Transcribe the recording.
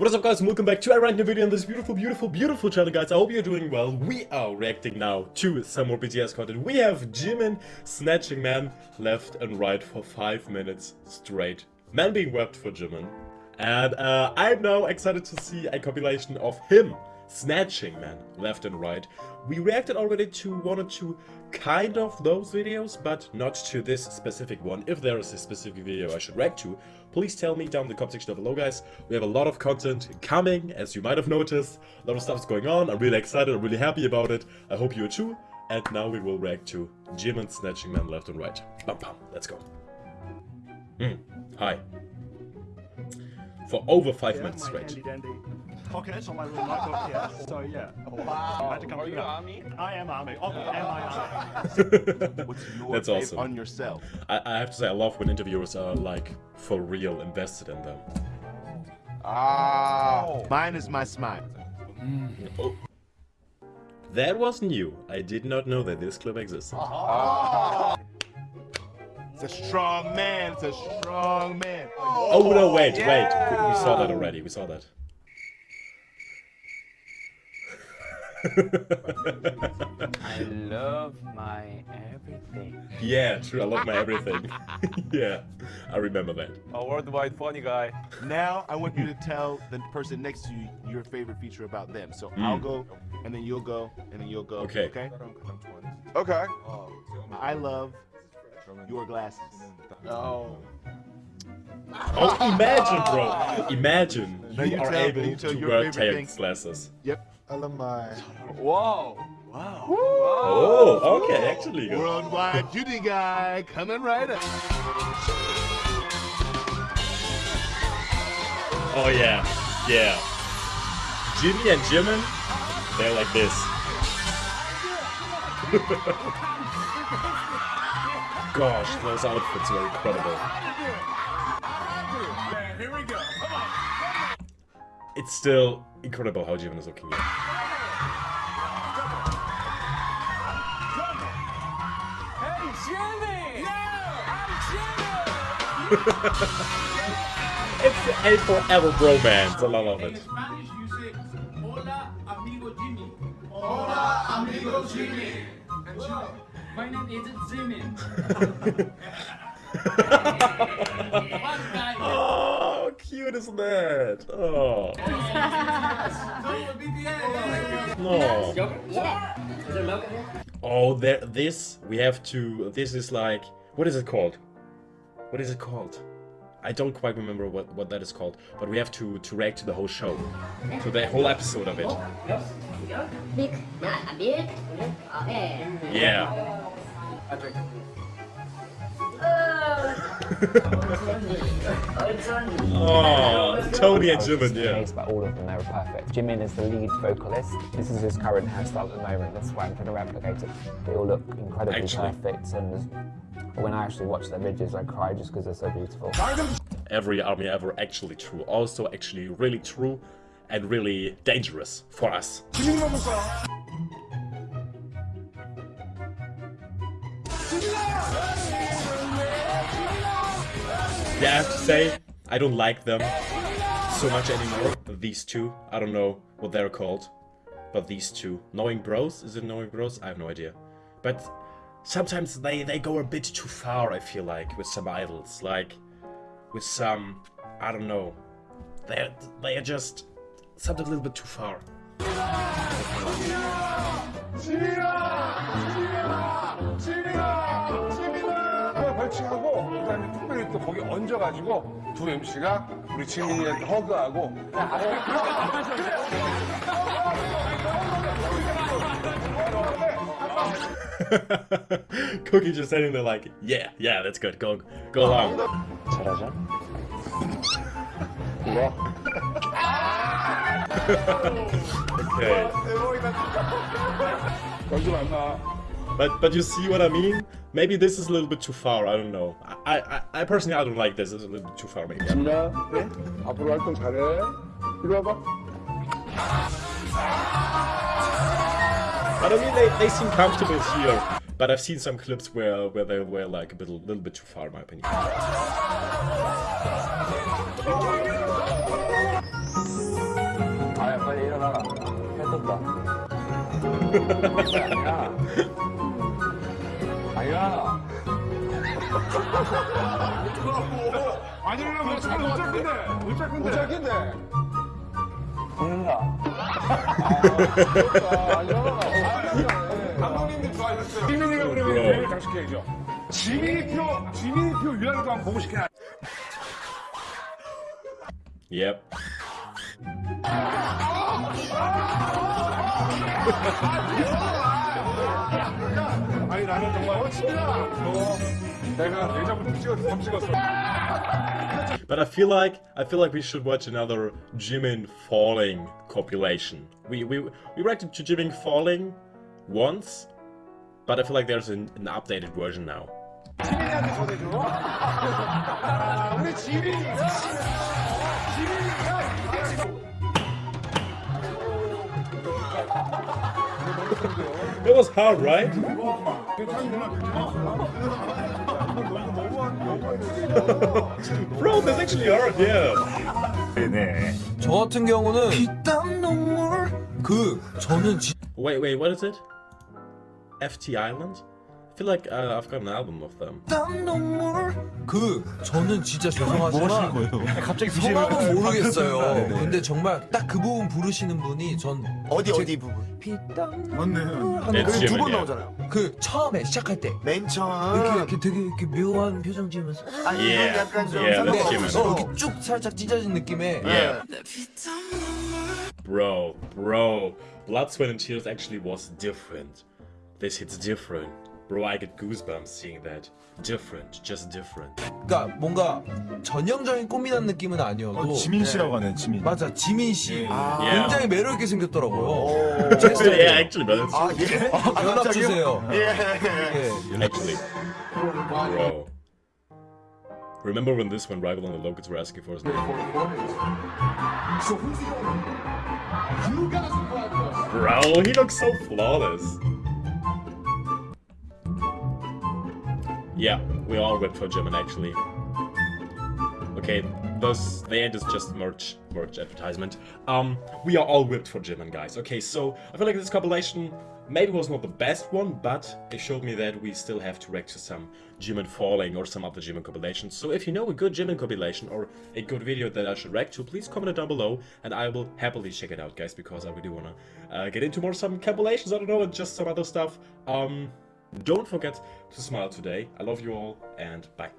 What is up guys and welcome back to a random video on this beautiful, beautiful, beautiful channel guys. I hope you're doing well. We are reacting now to some more BTS content. We have Jimin snatching man left and right for 5 minutes straight. Man being wept for Jimin. And uh, I'm now excited to see a compilation of him snatching man left and right. We reacted already to one or two kind of those videos, but not to this specific one. If there is a specific video I should react to, please tell me down in the comment section below, guys. We have a lot of content coming, as you might have noticed. A lot of stuff is going on. I'm really excited. I'm really happy about it. I hope you are too. And now we will react to Jimin snatching man left and right. Bam bam. Let's go. Mm. Hi. For over five Yeah, minutes straight. handy dandy pockets on my little notebook here. So yeah. Wow. Magic Are you computer. Army? I am Army. Oh, am I Army? What's your That's awesome. on yourself? I, I have to say, I love when interviewers are like for real invested in them. Ah, mine is my smile. That was new. I did not know that this clip existed. It's a strong man. It's a strong man. Oh no, wait, wait. We, we saw that already. We saw that. I love my everything. yeah, true. I love my everything. yeah, I remember that. A worldwide funny guy. Now I want you to tell the person next to you your favorite feature about them. So hmm. I'll go, and then you'll go, and then you'll go. Okay. Okay. Okay. Uh, I love your glasses. Oh. Oh, imagine, bro. Imagine you you are tell- able you to wear favorite tailed glasses. Yep. I love my. Whoa. Wow. Oh, okay, actually good. Worldwide Judy guy coming right up. Oh yeah, yeah. Jimmy and Jimin, they're like this. Gosh, those outfits were incredible. Here we go. It's still incredible how Jimin is looking here. Hey, Jimmy! Yeah! It's a forever bromance, I love it. Spanish, you say, Hola, amigo Jimmy. Hola, amigo Jimmy. My name is Jimmy. One guy. Oh. Oh, cute is that? Oh, oh. no. Oh, there. This we have to. This is like. What is it called? What is it called? I don't quite remember what, what that is called, but we have to, to react to the whole show, to the whole episode of it. Big, yeah, Oh, Tony and Jimin, yeah. Amazed by all of them, they were perfect. Jimin is the lead vocalist. This is his current hairstyle at the moment. That's why I'm trying to replicate it. They all look incredibly Actually. perfect, and when I actually watch their videos, I cry just because they're so beautiful. Every army ever actually true. Also actually really true and really dangerous for us. Yeah, I have to say, I don't like them so much anymore. These two, I don't know what they're called, but these two. Knowing Bros? Is it Knowing Bros? I have no idea. But sometimes they, they go a bit too far, I feel like, with some idols. Like, with some, I don't know. They're, they're just something a little bit too far. 하나 벌칙하고 그다음에 특별히 또 거기 얹어가지고 두 MC가 우리 지민이한테 허그하고 Cookie just sitting there like, yeah, yeah, that's good. Go, go along. 잘하죠? Okay. 연주 만나. But but you see what I mean? Maybe this is a little bit too far, I don't know. I, I, I personally, I don't like this, it's a little bit too far, maybe. I don't But I mean, they, they seem comfortable here. But I've seen some clips where, where they were like a bit, little bit too far, in my opinion. 잘못 잡긴데. 못 잡긴데. 못 잡긴데. 죽는다. 감독님도 좋아하셨어요. 지민이가 그러면. 대회를 장식해야죠. 지민이표, 지민이표 유랑이도 한번 보고 싶긴 하 Yep. 아 니 나는 정말 어 지민아 너 내가 내장부터 찍었어 덤 찍었어 But I feel like I feel like we should watch another Jimin falling compilation. We we we reacted to Jimin falling once, but I feel like there's an, an updated version now. 지민이한테 전해줘 우리 지민이 It was hard, right? Bro, that's actually hard, yeah. 저 같은 경우는 피땀 눈물 그 저는 지, Wait, wait, what is it? FT Island? I feel like uh, I've got an album of them. 그 저는 진짜 죄송하지만 갑자기 성함은 모르겠어요. 근데 정말 딱 그 부분 부르시는 분이 전 어디 제- 어디 부분? 피땀 맞네. It's 그게 두 Jimin, 번 yeah. 나오잖아요. 그 처음에 시작할 때 맨 처음. 이렇게, 이렇게 되게 이렇게 묘한 표정 지으면서 아 이건 Yeah. 약간 좀 Yeah, Jimin. 어, 이렇게 쭉 살짝 찢어진 느낌의 Yeah. Bro, bro, Blood, Sweat and Tears actually was different. This hits different. Bro, I get goosebumps seeing that. Different, just different. 그러니까 뭔가 전형적인 꽃미남 느낌은 아니어도 지민 씨라고 하네, 지민. 맞아 지민 씨 Yeah. 굉장히 매력 있게 생겼더라고요. 오. 제 스타일이에요. yeah, actually, it's 아 예. 아, 연락? 주세요. 예. 예. actually, bro. Remember when this went viral and the locals were asking for his name? Bro, he looks so flawless. Yeah, we all went for Jimin actually. Okay, those the end is just merch merch advertisement. Um, we are all whipped for Jimin, guys. Okay, so I feel like this compilation maybe was not the best one, but it showed me that we still have to react to some Jimin falling or some other Jimin compilations. So if you know a good Jimin compilation or a good video that I should react to, please comment it down below, and I will happily check it out, guys, because I really wanna uh, get into more some compilations. I don't know, and just some other stuff. Um, don't forget to smile today. I love you all, and bye.